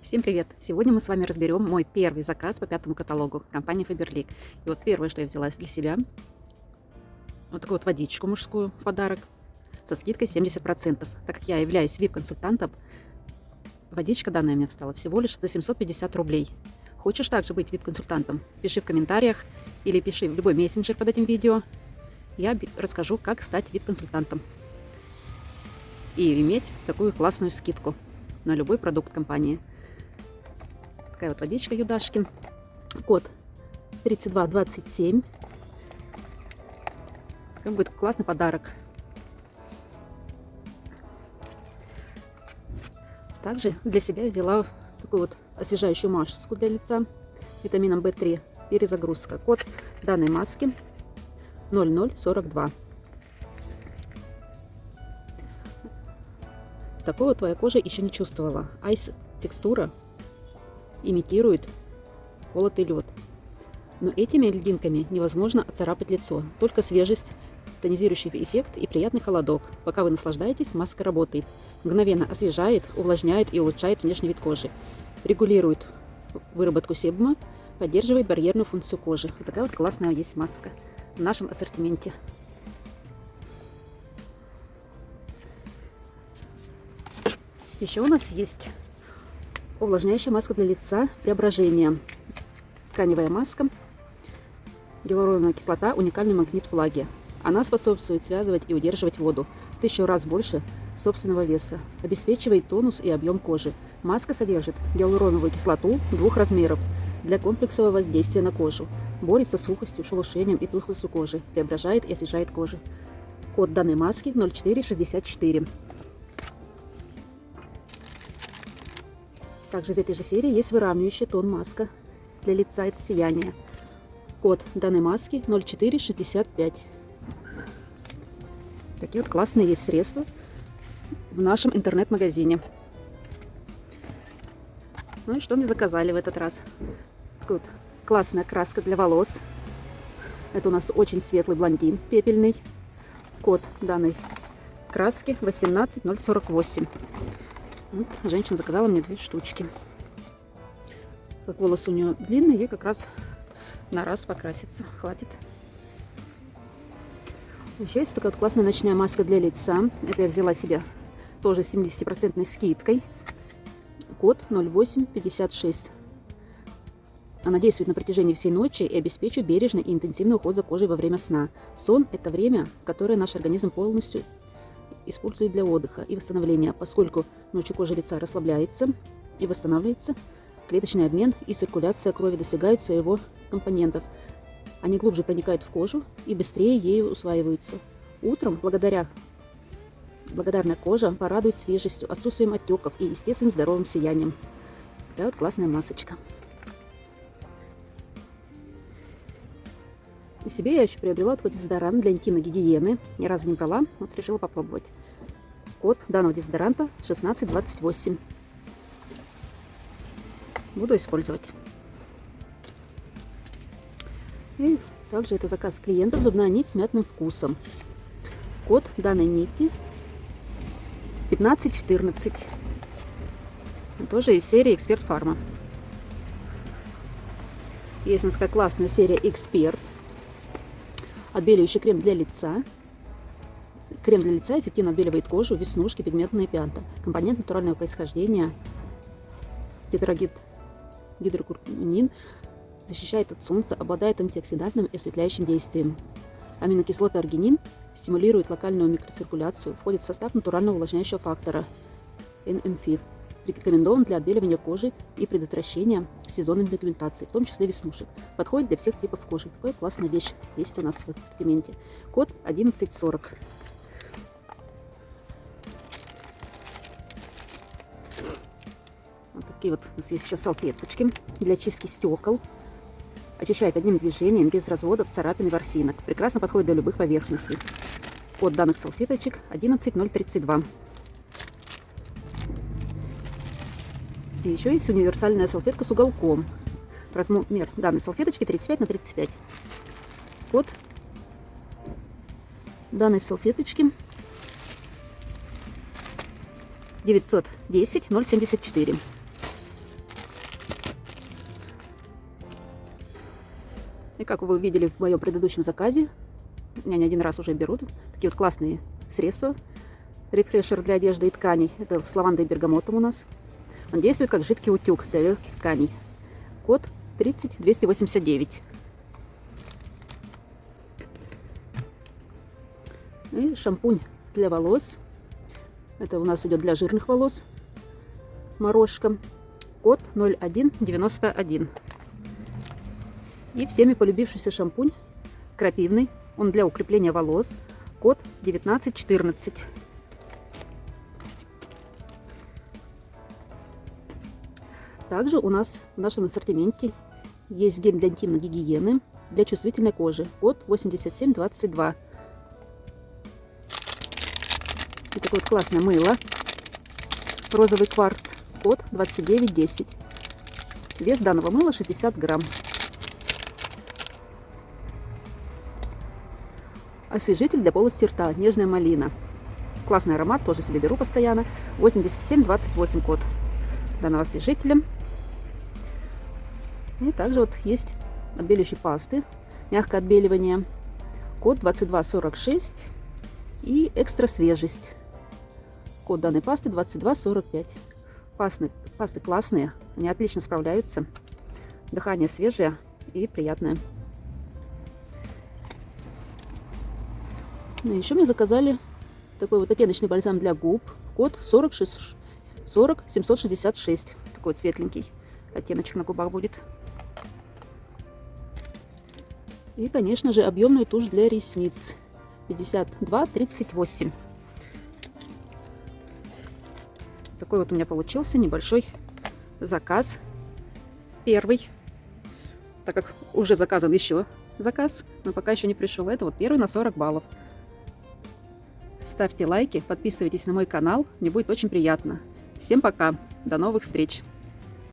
Всем привет! Сегодня мы с вами разберем мой первый заказ по пятому каталогу компании Faberlic. И вот первое, что я взяла для себя, вот такую вот водичку мужскую в подарок со скидкой 70%. Так как я являюсь VIP-консультантом, водичка данная мне встала всего лишь за 750 рублей. Хочешь также быть VIP-консультантом? Пиши в комментариях или пиши в любой мессенджер под этим видео. Я расскажу, как стать VIP-консультантом и иметь такую классную скидку на любой продукт компании. Такая вот водичка Юдашкин. Код 3227. Как будет классный подарок. Также для себя взяла такую вот освежающую маску для лица с витамином В3. Перезагрузка. Код данной маски 0042. Такого твоя кожа еще не чувствовала. Айс текстура имитирует колотый лед. Но этими льдинками невозможно оцарапать лицо. Только свежесть, тонизирующий эффект и приятный холодок. Пока вы наслаждаетесь, маска работает. Мгновенно освежает, увлажняет и улучшает внешний вид кожи. Регулирует выработку себума, поддерживает барьерную функцию кожи. Вот такая вот классная есть маска в нашем ассортименте. Еще у нас есть увлажняющая маска для лица преображение. Тканевая маска. Гиалуроновая кислота, уникальный магнит влаги. Она способствует связывать и удерживать воду в тысячу раз больше собственного веса. Обеспечивает тонус и объем кожи. Маска содержит гиалуроновую кислоту двух размеров для комплексового воздействия на кожу. Борется с сухостью, шелушением и тухлостью кожи. Преображает и освежает кожу. Код данной маски 0464. Также из этой же серии есть выравнивающий тон маска для лица это сияние. Код данной маски 0465. Такие вот классные есть средства в нашем интернет-магазине. Ну и что мне заказали в этот раз? Вот классная краска для волос. Это у нас очень светлый блондин, пепельный. Код данной краски 18048. Женщина заказала мне две штучки. Как волосы у нее длинные, ей как раз на раз покраситься хватит. Еще есть такая вот классная ночная маска для лица. Это я взяла себе тоже с 70% скидкой. Код 0856. Она действует на протяжении всей ночи и обеспечивает бережный и интенсивный уход за кожей во время сна. Сон – это время, которое наш организм полностью используют для отдыха и восстановления, поскольку ночью кожа лица расслабляется и восстанавливается, клеточный обмен и циркуляция крови достигают своего компонентов. Они глубже проникают в кожу и быстрее ею усваиваются. Утром, благодаря благодарная кожа порадует свежестью, отсутствием отеков и естественным здоровым сиянием. Такая вот классная масочка. Себе я еще приобрела такой дезодорант для интимной гигиены. Ни разу не брала, вот решила попробовать. Код данного дезодоранта 1628. Буду использовать. И также это заказ клиентов зубная нить с мятным вкусом. Код данной нити 1514. Тоже из серии Эксперт Фарма. Есть у нас такая классная серия Эксперт. Отбеливающий крем для лица. Крем для лица эффективно отбеливает кожу, веснушки, пигментные пятна. Компонент натурального происхождения. Тетрагид гидрокуркумин защищает от солнца, обладает антиоксидантным и осветляющим действием. Аминокислоты аргинин стимулируют локальную микроциркуляцию, входит в состав натурального увлажняющего фактора NMF. Рекомендован для отбеливания кожи и предотвращения сезонной пигментации, в том числе веснушек. Подходит для всех типов кожи. Такая классная вещь есть у нас в ассортименте. Код 1140. Вот такие вот у нас есть еще салфеточки для чистки стекол. Очищает одним движением, без разводов, царапин и ворсинок. Прекрасно подходит для любых поверхностей. Код данных салфеточек 11032. И еще есть универсальная салфетка с уголком. Размер данной салфеточки 35 на 35. Код данной салфеточки 910 074. И как вы видели в моем предыдущем заказе, меня не один раз уже берут, такие вот классные средства. Рефрешер для одежды и тканей, это с лавандой и бергамотом у нас. Он действует как жидкий утюг для легких тканей. Код 30289. И шампунь для волос. Это у нас идет для жирных волос. Морожка. Код 0191. И всеми полюбившийся шампунь крапивный. Он для укрепления волос. Код 1914. Также у нас в нашем ассортименте есть гель для интимной гигиены для чувствительной кожи. Код 8722. И такое вот классное мыло. Розовый кварц. Код 2910. Вес данного мыла 60 грамм. Освежитель для полости рта. Нежная малина. Классный аромат, тоже себе беру постоянно. 8728 код данного освежителя. И также вот есть отбеливающие пасты. Мягкое отбеливание. Код 2246 и экстра свежесть. Код данной пасты 2245. Пасты, пасты классные, они отлично справляются. Дыхание свежее и приятное. Ну, еще мне заказали такой вот оттеночный бальзам для губ. Код 46, 40 766. Такой вот светленький оттеночек на губах будет. И, конечно же, объемную тушь для ресниц. 52-38. Такой вот у меня получился небольшой заказ. Первый. Так как уже заказан еще заказ, но пока еще не пришел. Это вот первый на 40 баллов. Ставьте лайки, подписывайтесь на мой канал. Мне будет очень приятно. Всем пока. До новых встреч.